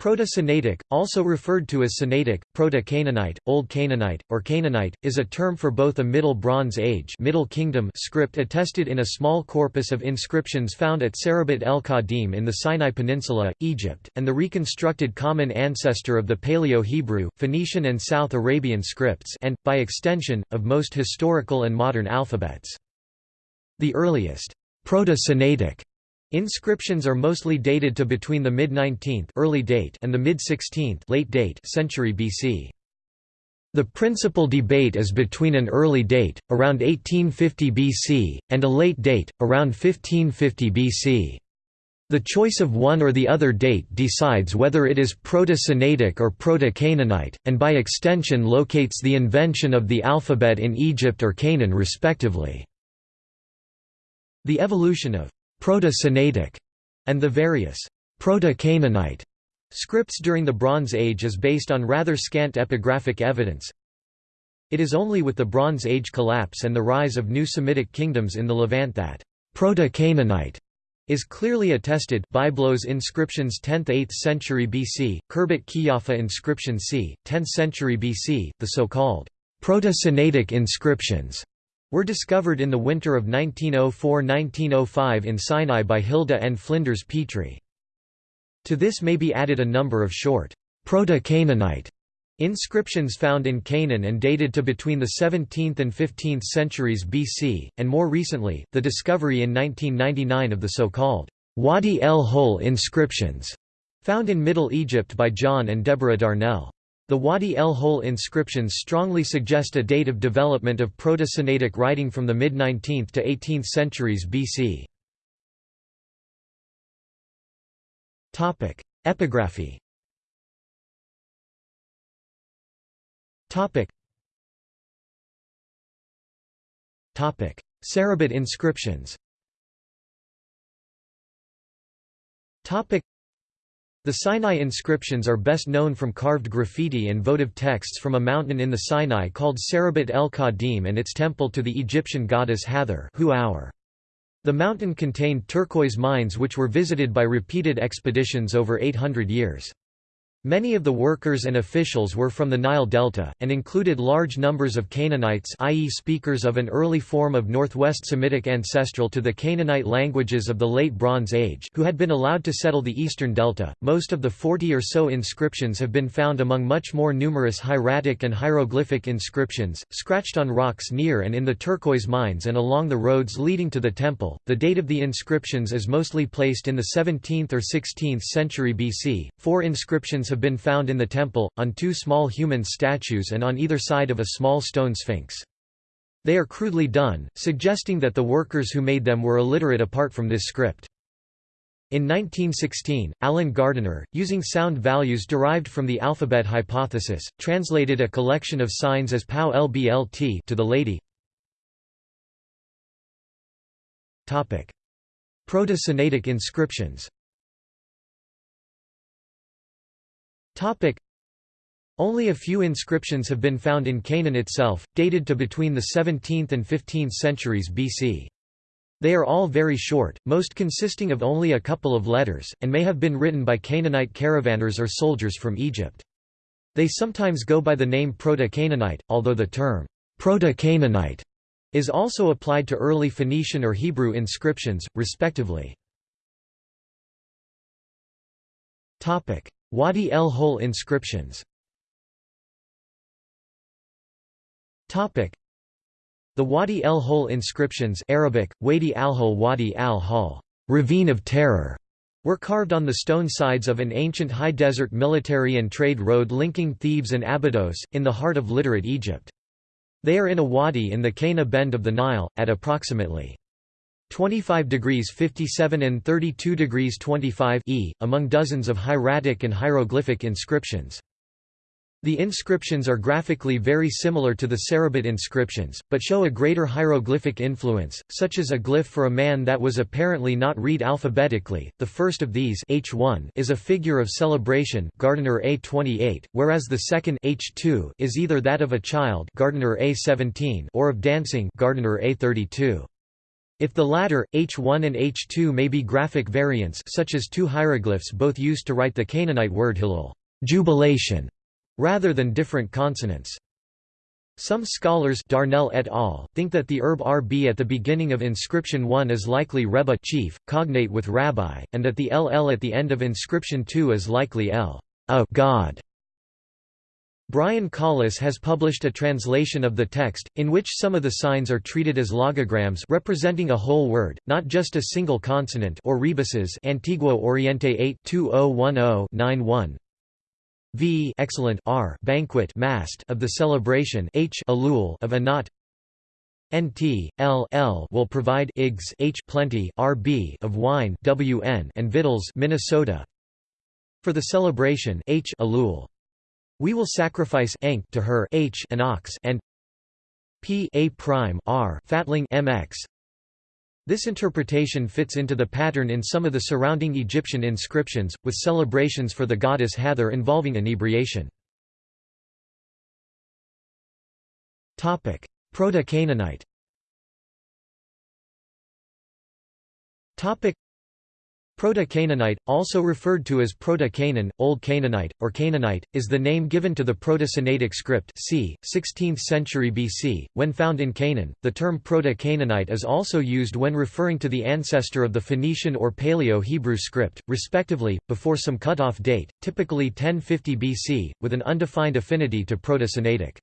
Proto-Sinaitic, also referred to as Sinaitic, Proto-Canaanite, Old Canaanite, or Canaanite, is a term for both a Middle Bronze Age Middle Kingdom script attested in a small corpus of inscriptions found at Serabit el-Khadim in the Sinai Peninsula, Egypt, and the reconstructed common ancestor of the Paleo-Hebrew, Phoenician and South Arabian scripts and, by extension, of most historical and modern alphabets. The earliest Proto-Sinaitic Inscriptions are mostly dated to between the mid-19th early date and the mid-16th late date century BC. The principal debate is between an early date, around 1850 BC, and a late date, around 1550 BC. The choice of one or the other date decides whether it is Proto-Sinaitic or Proto-Canaanite, and by extension locates the invention of the alphabet in Egypt or Canaan respectively. The evolution of Proto-Sinaitic, and the various Proto-Canaanite scripts during the Bronze Age is based on rather scant epigraphic evidence. It is only with the Bronze Age collapse and the rise of new Semitic kingdoms in the Levant that Proto-Canaanite is clearly attested Byblos inscriptions 10th–8th century BC, Khirbet Qeiyafa inscription c. 10th century BC, the so-called Proto-Sinaitic inscriptions were discovered in the winter of 1904–1905 in Sinai by Hilda and Flinders Petrie. To this may be added a number of short, Proto-Canaanite inscriptions found in Canaan and dated to between the 17th and 15th centuries BC, and more recently, the discovery in 1999 of the so-called Wadi el Hol inscriptions, found in Middle Egypt by John and Deborah Darnell. The Wadi el Hol inscriptions strongly suggest a date of development of Proto-Sinaitic writing from the mid-19th to 18th centuries BC. Epigraphy Serabit inscriptions the Sinai inscriptions are best known from carved graffiti and votive texts from a mountain in the Sinai called Serabit el-Khadim and its temple to the Egyptian goddess Hathor The mountain contained turquoise mines which were visited by repeated expeditions over 800 years. Many of the workers and officials were from the Nile Delta, and included large numbers of Canaanites i.e. speakers of an early form of Northwest Semitic ancestral to the Canaanite languages of the Late Bronze Age who had been allowed to settle the eastern delta. Most of the 40 or so inscriptions have been found among much more numerous hieratic and hieroglyphic inscriptions, scratched on rocks near and in the turquoise mines and along the roads leading to the temple. The date of the inscriptions is mostly placed in the 17th or 16th century BC. Four inscriptions have been found in the temple, on two small human statues and on either side of a small stone sphinx. They are crudely done, suggesting that the workers who made them were illiterate apart from this script. In 1916, Alan Gardiner, using sound values derived from the alphabet hypothesis, translated a collection of signs as POW LBLT to the lady. Proto-Sinaitic inscriptions Only a few inscriptions have been found in Canaan itself, dated to between the 17th and 15th centuries BC. They are all very short, most consisting of only a couple of letters, and may have been written by Canaanite caravanners or soldiers from Egypt. They sometimes go by the name Proto-Canaanite, although the term, Proto-Canaanite, is also applied to early Phoenician or Hebrew inscriptions, respectively. Wadi el Hol inscriptions The Wadi el Hol inscriptions Arabic, Wadi al-Hol Wadi al-Hol ravine of terror", were carved on the stone sides of an ancient high desert military and trade road linking Thebes and Abydos, in the heart of literate Egypt. They are in a wadi in the Qena bend of the Nile, at approximately 25 degrees 57 and 32 degrees 25 e, among dozens of hieratic and hieroglyphic inscriptions. The inscriptions are graphically very similar to the Serabit inscriptions, but show a greater hieroglyphic influence, such as a glyph for a man that was apparently not read alphabetically. The first of these H1 is a figure of celebration Gardiner A28, whereas the second H2 is either that of a child Gardiner A17 or of dancing Gardiner A32. If the latter, H1 and H2 may be graphic variants such as two hieroglyphs both used to write the Canaanite word Hillel jubilation", rather than different consonants. Some scholars Darnell et al. think that the herb rb at the beginning of inscription 1 is likely Rebbe chief, cognate with rabbi, and that the ll at the end of inscription 2 is likely l a God. Brian Colless has published a translation of the text, in which some of the signs are treated as logograms representing a whole word, not just a single consonant or rebuses Antiguo Oriente 8 2010 v excellent r banquet mast of the celebration h alul of anat nt l l will provide igs h plenty rb of wine wn and victuals Minnesota. For the celebration h alul we will sacrifice enk to her h an ox and p a prime r fatling mx this interpretation fits into the pattern in some of the surrounding Egyptian inscriptions, with celebrations for the goddess Hathor involving inebriation. Proto-Canaanite Proto-Canaanite, also referred to as Proto-Canaan, Old Canaanite, or Canaanite, is the name given to the Proto-Sinaitic script c. 16th century BC. When found in Canaan, the term Proto-Canaanite is also used when referring to the ancestor of the Phoenician or Paleo-Hebrew script, respectively, before some cut-off date, typically 1050 BC, with an undefined affinity to Proto-Sinaitic.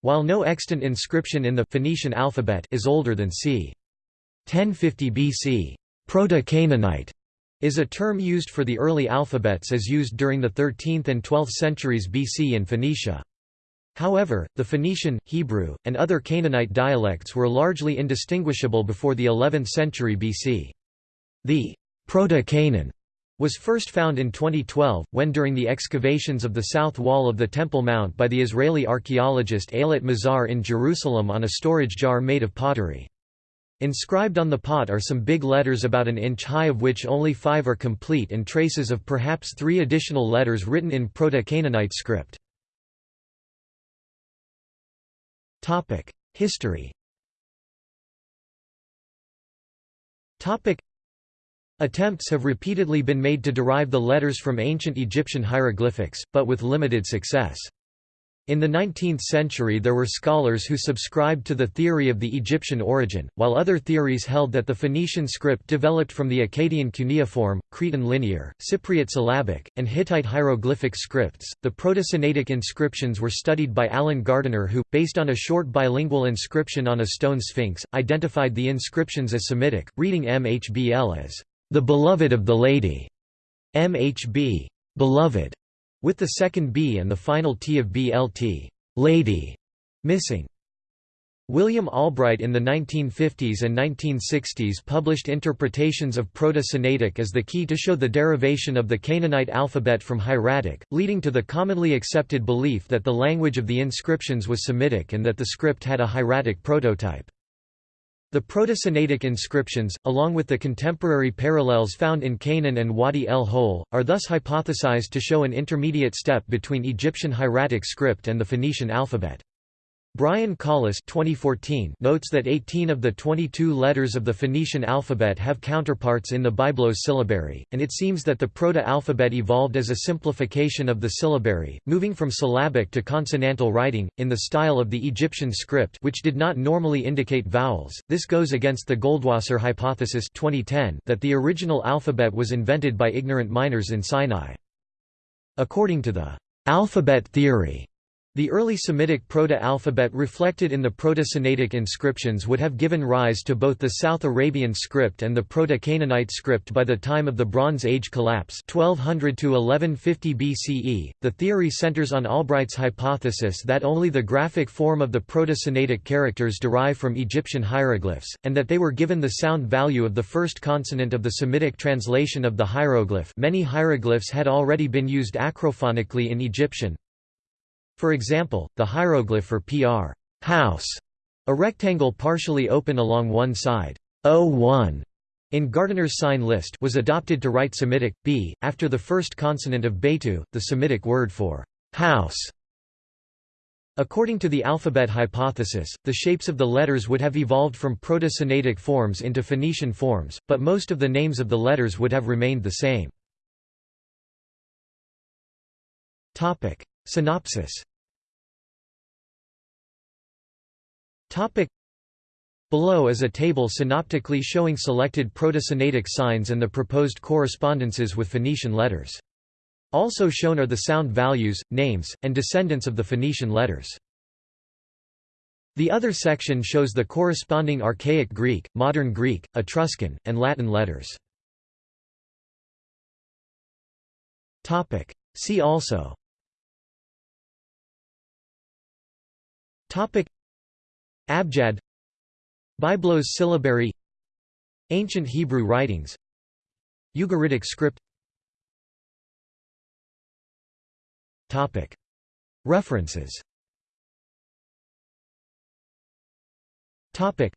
While no extant inscription in the Phoenician alphabet is older than c. 1050 BC, Proto-Canaanite is a term used for the early alphabets as used during the 13th and 12th centuries BC in Phoenicia. However, the Phoenician, Hebrew, and other Canaanite dialects were largely indistinguishable before the 11th century BC. The Proto-Canaan was first found in 2012, when during the excavations of the south wall of the Temple Mount by the Israeli archaeologist Eilat Mazar in Jerusalem on a storage jar made of pottery. Inscribed on the pot are some big letters about an inch high of which only five are complete and traces of perhaps three additional letters written in Proto-Canaanite script. History Attempts have repeatedly been made to derive the letters from ancient Egyptian hieroglyphics, but with limited success. In the 19th century there were scholars who subscribed to the theory of the Egyptian origin, while other theories held that the Phoenician script developed from the Akkadian cuneiform, Cretan linear, Cypriot syllabic, and Hittite hieroglyphic scripts. The Proto-Sinaitic inscriptions were studied by Alan Gardiner who, based on a short bilingual inscription on a stone sphinx, identified the inscriptions as Semitic, reading MHBL as, "...the beloved of the lady", MHB, beloved, with the second B and the final T of BLT lady, missing. William Albright in the 1950s and 1960s published interpretations of Proto-Sinaitic as the key to show the derivation of the Canaanite alphabet from Hieratic, leading to the commonly accepted belief that the language of the inscriptions was Semitic and that the script had a hieratic prototype. The Proto-Sinaitic inscriptions, along with the contemporary parallels found in Canaan and Wadi el Hol, are thus hypothesized to show an intermediate step between Egyptian hieratic script and the Phoenician alphabet. Brian Colless 2014 notes that 18 of the 22 letters of the Phoenician alphabet have counterparts in the Byblos syllabary, and it seems that the proto-alphabet evolved as a simplification of the syllabary, moving from syllabic to consonantal writing, in the style of the Egyptian script which did not normally indicate vowels. This goes against the Goldwasser hypothesis 2010 that the original alphabet was invented by ignorant miners in Sinai. According to the alphabet theory, the early Semitic proto-alphabet reflected in the Proto-Sinaitic inscriptions would have given rise to both the South Arabian script and the Proto-Canaanite script by the time of the Bronze Age collapse 1200 to 1150 BCE. The theory centers on Albright's hypothesis that only the graphic form of the Proto-Sinaitic characters derive from Egyptian hieroglyphs, and that they were given the sound value of the first consonant of the Semitic translation of the hieroglyph. Many hieroglyphs had already been used acrophonically in Egyptian, for example, the hieroglyph for PR house, a rectangle partially open along one side, O1, in Gardiner's sign list was adopted to write Semitic, b, after the first consonant of Beitu, the Semitic word for house. According to the alphabet hypothesis, the shapes of the letters would have evolved from Proto-Sinaitic forms into Phoenician forms, but most of the names of the letters would have remained the same. Synopsis Below is a table synoptically showing selected Proto-Sinaitic signs and the proposed correspondences with Phoenician letters. Also shown are the sound values, names, and descendants of the Phoenician letters. The other section shows the corresponding Archaic Greek, Modern Greek, Etruscan, and Latin letters. See also Abjad. Byblos syllabary. Ancient Hebrew writings. Ugaritic script. Topic. References. Topic.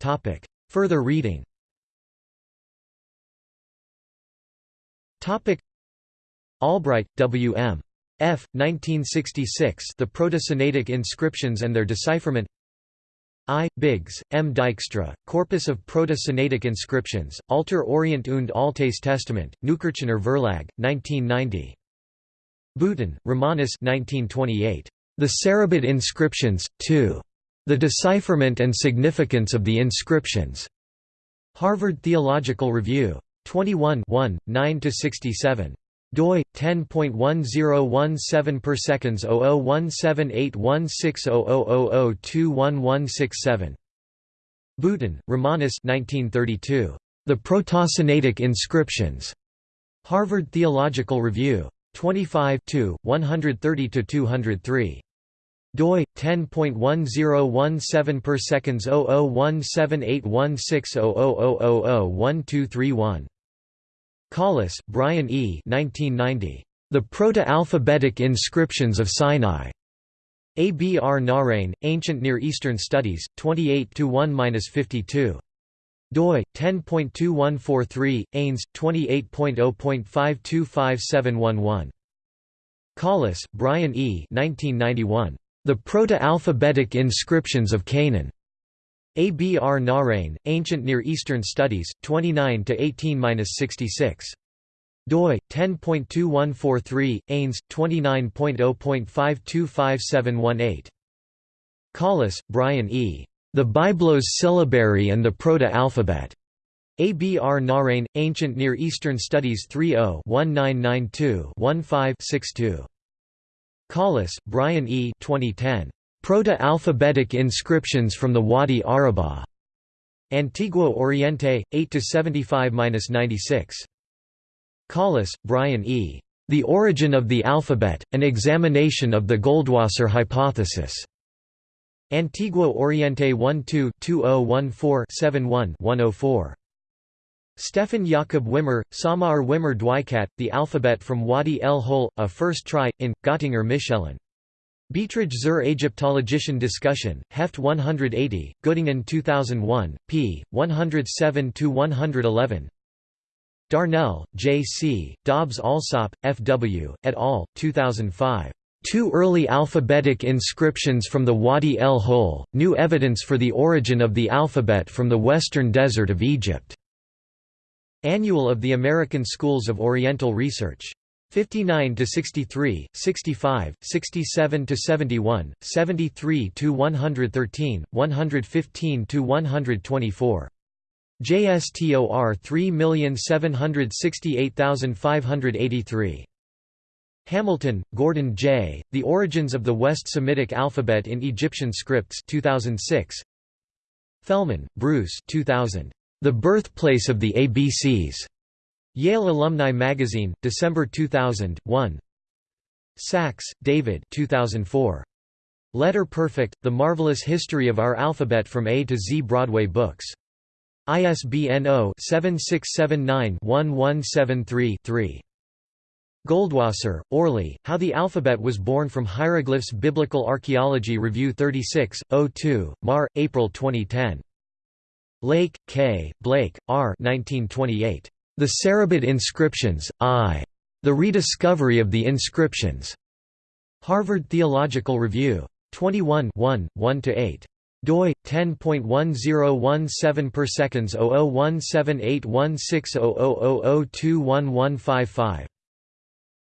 Topic. Further reading. Topic. Albright, W. M. F. 1966 The Proto-Sinaitic Inscriptions and Their Decipherment I. Biggs, M. Dijkstra, Corpus of Proto-Sinaitic Inscriptions, Alter Orient und Altes Testament, Neukirchener Verlag, 1990. Boutin, Romanus 1928. The Sarabit Inscriptions, 2. The Decipherment and Significance of the Inscriptions. Harvard Theological Review. 21 9–67 doi 10.1017 per seconds 0017816000211167 Boutin, Romanus 1932 The Proto-Sinaitic Inscriptions. Harvard Theological Review. 25 130 203 doi 10.1017 per seconds 0017816000001231 Colless, Brian E. 1990. The Proto-Alphabetic Inscriptions of Sinai. Abr-Nahrain, Ancient Near Eastern Studies, 28 1-52 doi 10.2143 Ains 28.0.525711 Colless, Brian E. 1991. The Proto-Alphabetic Inscriptions of Canaan. Abr-Nahrain, Ancient Near Eastern Studies, 29 18-66 doi 10.2143 Ains 29.0.525718 Colless, Brian E. The Byblos Syllabary and the Proto-Alphabet. Abr-Nahrain, Ancient Near Eastern Studies 30-1992-15-62. Colless, Brian E. 2010. Proto-alphabetic inscriptions from the Wadi Araba. Antiguo Oriente, 8–75–96. Colless, Brian E. The Origin of the Alphabet, An Examination of the Goldwasser Hypothesis. Antiguo Oriente 12-2014-71-104. Stefan Jakob Wimmer, Samar Wimmer Dwikat, The Alphabet from Wadi el Hol, A First Try, in, Göttinger Miszellen. Beiträge zur Ägyptologischen Diskussion, Heft 180, Göttingen 2001, p. 107–111 Darnell, J. C., Dobbs-Allsopp, F. W., et al., 2005. Two early alphabetic inscriptions from the Wadi el Hol, new evidence for the origin of the alphabet from the western desert of Egypt. Annual of the American Schools of Oriental Research. 59 to 63, 65, 67 to 71, 73 to 113, 115 to 124. JSTOR 3768583. Hamilton, Gordon J. The Origins of the West Semitic Alphabet in Egyptian Scripts 2006. Fellman, Bruce 2000. The Birthplace of the ABCs. Yale Alumni Magazine, December 2000, 1 Sacks, David 2004. Letter Perfect, The Marvelous History of Our Alphabet from A to Z Broadway Books. ISBN 0-7679-1173-3. Goldwasser, Orly, How the Alphabet Was Born from Hieroglyphs Biblical Archaeology Review 36, 02, Mar, April 2010. Lake, K., Blake, R. 1928. The Sarabit Inscriptions, I. The Rediscovery of the Inscriptions. Harvard Theological Review. 21 1–8 doi 10.1017 per seconds 0017816000021155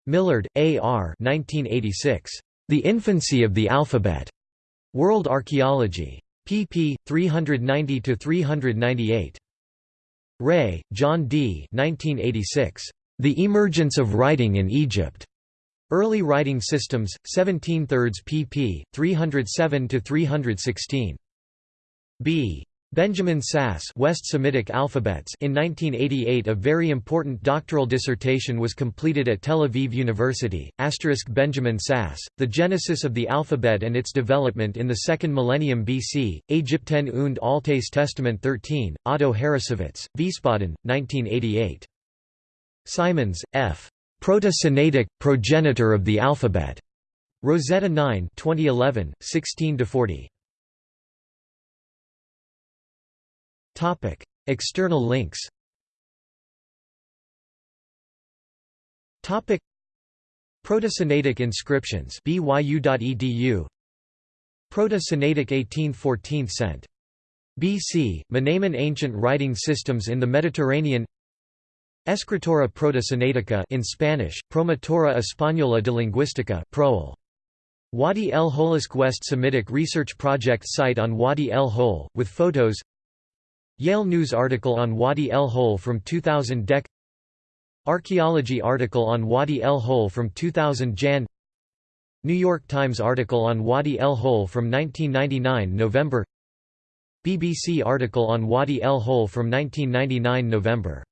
Millard, A. R. 1986. The Infancy of the Alphabet. World Archaeology. pp. 390–398. Ray, John D. 1986. The Emergence of Writing in Egypt. Early Writing Systems, 17 thirds pp. 307–316. B. Benjamin Sass West Semitic Alphabets in 1988 a very important doctoral dissertation was completed at Tel Aviv University, Benjamin Sass, The Genesis of the Alphabet and its Development in the Second Millennium BC, Ägypten und Altes Testament 13, Otto Harrassowitz, Wiesbaden, 1988. Simons, F. Proto-Sinaitic, progenitor of the alphabet. Rosetta 9 2011, 16–40. Topic: External links. Topic: Proto-Sinaitic inscriptions byu.edu. Proto-Sinaitic 1814th cent. BC, Mnamon ancient writing systems in the Mediterranean Escritora Proto-Sinaitica in Spanish, Promotora Española de Lingüística Proel. Wadi el Holisk West Semitic Research Project site on Wadi el Hol, with photos Yale News article on Wadi el Hol from 2000 Dec. Archaeology article on Wadi el Hol from 2000 Jan. New York Times article on Wadi el Hol from 1999 November. BBC article on Wadi el Hol from 1999 November